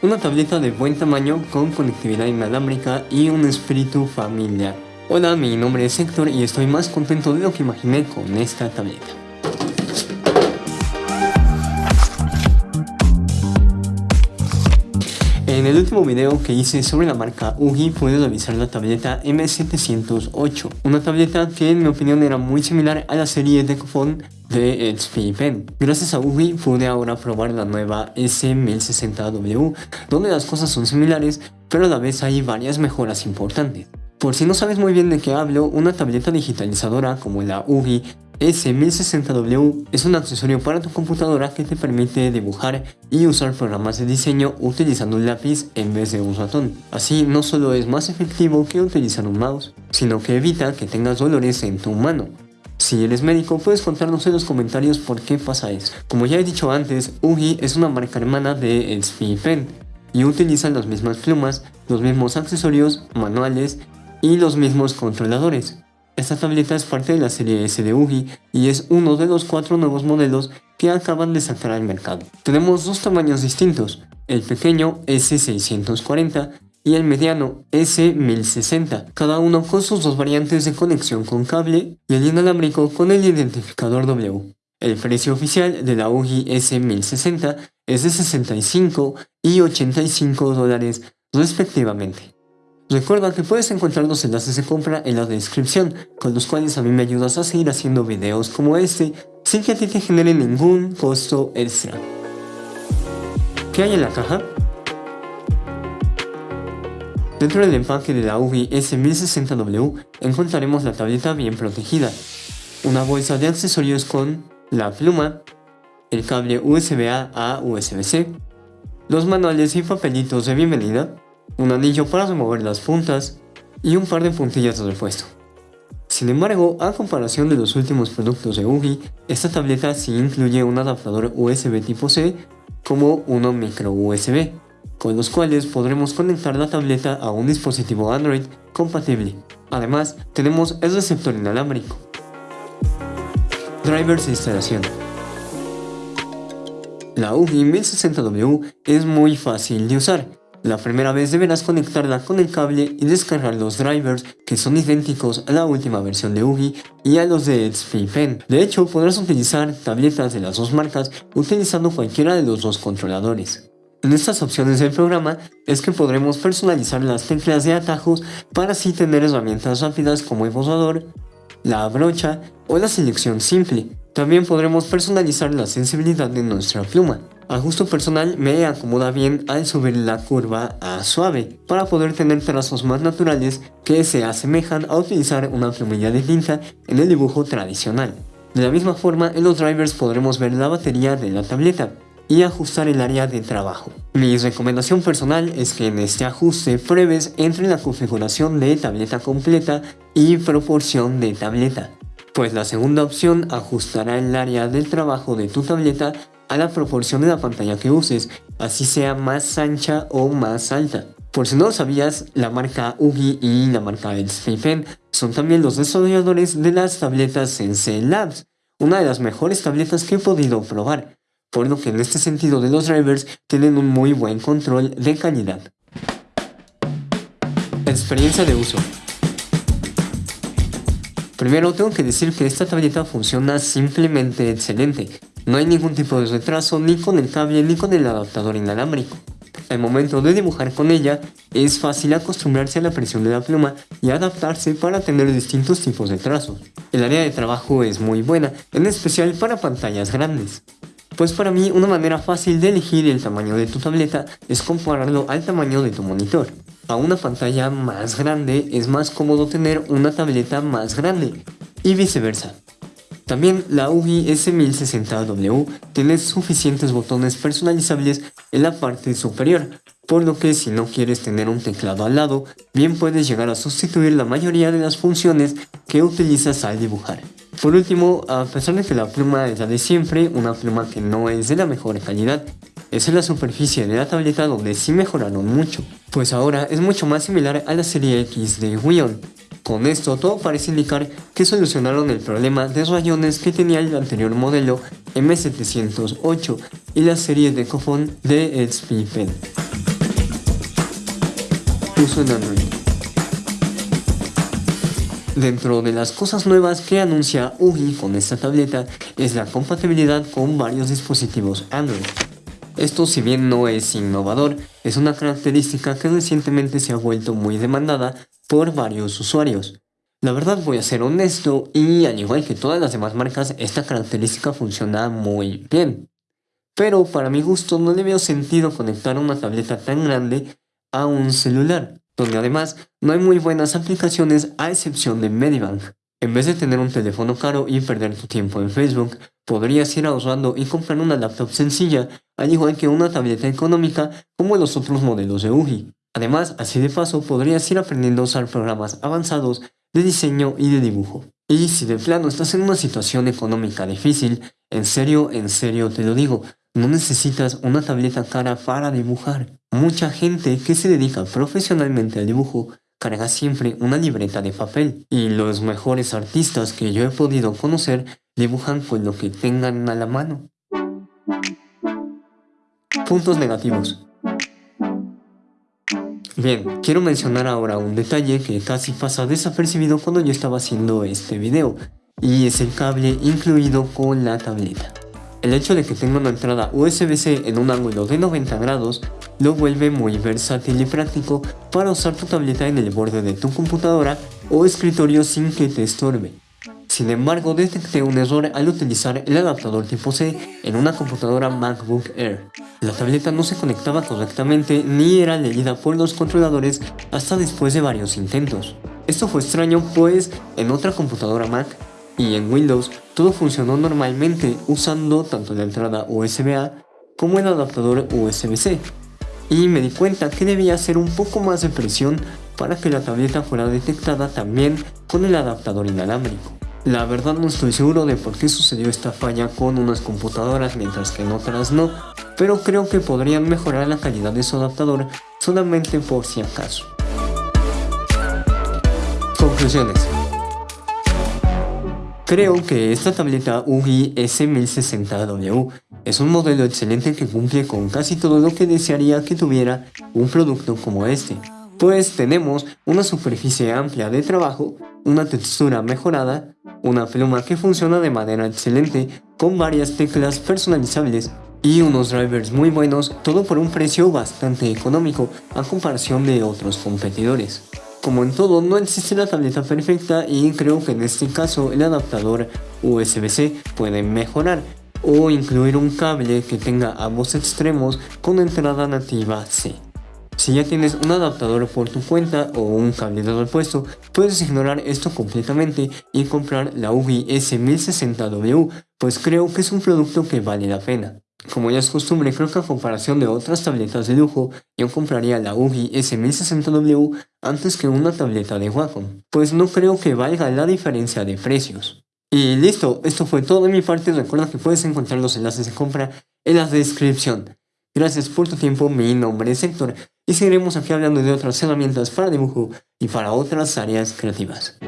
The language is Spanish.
una tableta de buen tamaño con conectividad inalámbrica y un espíritu familiar. Hola, mi nombre es Héctor y estoy más contento de lo que imaginé con esta tableta. En el último video que hice sobre la marca UGI pude revisar la tableta M708, una tableta que en mi opinión era muy similar a la serie de Decofon de HP Pen. Gracias a UGI pude ahora probar la nueva S1060W, donde las cosas son similares, pero a la vez hay varias mejoras importantes. Por si no sabes muy bien de qué hablo, una tableta digitalizadora como la UGI S1060W es un accesorio para tu computadora que te permite dibujar y usar programas de diseño utilizando un lápiz en vez de un ratón. Así no solo es más efectivo que utilizar un mouse, sino que evita que tengas dolores en tu mano. Si eres médico, puedes contarnos en los comentarios por qué pasa eso. Como ya he dicho antes, UGI es una marca hermana de HP Pen y utilizan las mismas plumas, los mismos accesorios, manuales y los mismos controladores. Esta tableta es parte de la serie S de UGI y es uno de los cuatro nuevos modelos que acaban de sacar al mercado. Tenemos dos tamaños distintos, el pequeño S640 y el mediano S1060, cada uno con sus dos variantes de conexión con cable y el inalámbrico con el identificador W. El precio oficial de la UGI S1060 es de 65 y 85 dólares respectivamente. Recuerda que puedes encontrar los enlaces de compra en la descripción, con los cuales a mí me ayudas a seguir haciendo videos como este, sin que a ti te genere ningún costo extra. ¿Qué hay en la caja? Dentro del empaque de la UGI S1060W encontraremos la tableta bien protegida, una bolsa de accesorios con la pluma, el cable USB-A a USB-C, los manuales y papelitos de bienvenida, un anillo para remover las puntas y un par de puntillas de repuesto. Sin embargo, a comparación de los últimos productos de UGI, esta tableta sí incluye un adaptador USB tipo C como uno micro USB, con los cuales podremos conectar la tableta a un dispositivo Android compatible. Además, tenemos el receptor inalámbrico. Drivers de instalación La UGI 1060W es muy fácil de usar, la primera vez deberás conectarla con el cable y descargar los drivers que son idénticos a la última versión de UGI y a los de HP Pen. De hecho, podrás utilizar tabletas de las dos marcas utilizando cualquiera de los dos controladores. En estas opciones del programa es que podremos personalizar las teclas de atajos para así tener herramientas rápidas como el borrador, la brocha o la selección simple. También podremos personalizar la sensibilidad de nuestra pluma. A gusto personal me acomoda bien al subir la curva a suave para poder tener trazos más naturales que se asemejan a utilizar una plumilla de tinta en el dibujo tradicional. De la misma forma en los drivers podremos ver la batería de la tableta y ajustar el área de trabajo. Mi recomendación personal es que en este ajuste pruebes entre la configuración de tableta completa y proporción de tableta, pues la segunda opción ajustará el área del trabajo de tu tableta a la proporción de la pantalla que uses, así sea más ancha o más alta. Por si no lo sabías, la marca UGI y la marca Pen son también los desarrolladores de las tabletas Sensei Labs, una de las mejores tabletas que he podido probar, por lo que en este sentido de los drivers tienen un muy buen control de calidad. Experiencia de uso Primero tengo que decir que esta tableta funciona simplemente excelente, no hay ningún tipo de retraso ni con el cable ni con el adaptador inalámbrico. Al momento de dibujar con ella, es fácil acostumbrarse a la presión de la pluma y adaptarse para tener distintos tipos de trazos. El área de trabajo es muy buena, en especial para pantallas grandes. Pues para mí una manera fácil de elegir el tamaño de tu tableta es compararlo al tamaño de tu monitor. A una pantalla más grande es más cómodo tener una tableta más grande y viceversa. También la UGI S1060W tiene suficientes botones personalizables en la parte superior, por lo que si no quieres tener un teclado al lado, bien puedes llegar a sustituir la mayoría de las funciones que utilizas al dibujar. Por último, a pesar de que la pluma es la de siempre, una pluma que no es de la mejor calidad, es en la superficie de la tableta donde sí mejoraron mucho, pues ahora es mucho más similar a la serie X de Wion, con esto todo parece indicar que solucionaron el problema de rayones que tenía el anterior modelo M708 y la serie de cofón de Pen. incluso en Android. Dentro de las cosas nuevas que anuncia UGI con esta tableta es la compatibilidad con varios dispositivos Android. Esto si bien no es innovador, es una característica que recientemente se ha vuelto muy demandada por varios usuarios. La verdad voy a ser honesto y al igual que todas las demás marcas, esta característica funciona muy bien. Pero para mi gusto no le veo sentido conectar una tableta tan grande a un celular, donde además no hay muy buenas aplicaciones a excepción de Medibank. En vez de tener un teléfono caro y perder tu tiempo en Facebook, podrías ir ahorrando y comprar una laptop sencilla, al igual que una tableta económica como los otros modelos de UGI. Además, así de paso podrías ir aprendiendo a usar programas avanzados de diseño y de dibujo. Y si de plano estás en una situación económica difícil, en serio, en serio te lo digo, no necesitas una tableta cara para dibujar. Mucha gente que se dedica profesionalmente al dibujo carga siempre una libreta de papel y los mejores artistas que yo he podido conocer dibujan con lo que tengan a la mano. Puntos negativos. Bien, quiero mencionar ahora un detalle que casi pasa desapercibido cuando yo estaba haciendo este video, y es el cable incluido con la tableta. El hecho de que tenga una entrada USB-C en un ángulo de 90 grados lo vuelve muy versátil y práctico para usar tu tableta en el borde de tu computadora o escritorio sin que te estorbe. Sin embargo, detecté un error al utilizar el adaptador tipo C en una computadora MacBook Air. La tableta no se conectaba correctamente ni era leída por los controladores hasta después de varios intentos. Esto fue extraño pues en otra computadora Mac y en Windows todo funcionó normalmente usando tanto la entrada USB-A como el adaptador USB-C. Y me di cuenta que debía hacer un poco más de presión para que la tableta fuera detectada también con el adaptador inalámbrico. La verdad no estoy seguro de por qué sucedió esta falla con unas computadoras mientras que en otras no, pero creo que podrían mejorar la calidad de su adaptador solamente por si acaso. Conclusiones. Creo que esta tableta UGI S1060W es un modelo excelente que cumple con casi todo lo que desearía que tuviera un producto como este pues tenemos una superficie amplia de trabajo, una textura mejorada, una pluma que funciona de manera excelente con varias teclas personalizables y unos drivers muy buenos, todo por un precio bastante económico a comparación de otros competidores. Como en todo, no existe la tableta perfecta y creo que en este caso el adaptador USB-C puede mejorar o incluir un cable que tenga ambos extremos con entrada nativa C. Si ya tienes un adaptador por tu cuenta o un cableador puesto, puedes ignorar esto completamente y comprar la UGI S1060W, pues creo que es un producto que vale la pena. Como ya es costumbre, creo que a comparación de otras tabletas de lujo, yo compraría la UGI S1060W antes que una tableta de Wacom, pues no creo que valga la diferencia de precios. Y listo, esto fue todo de mi parte, recuerda que puedes encontrar los enlaces de compra en la descripción. Gracias por tu tiempo, mi nombre es Héctor y seguiremos aquí hablando de otras herramientas para dibujo y para otras áreas creativas.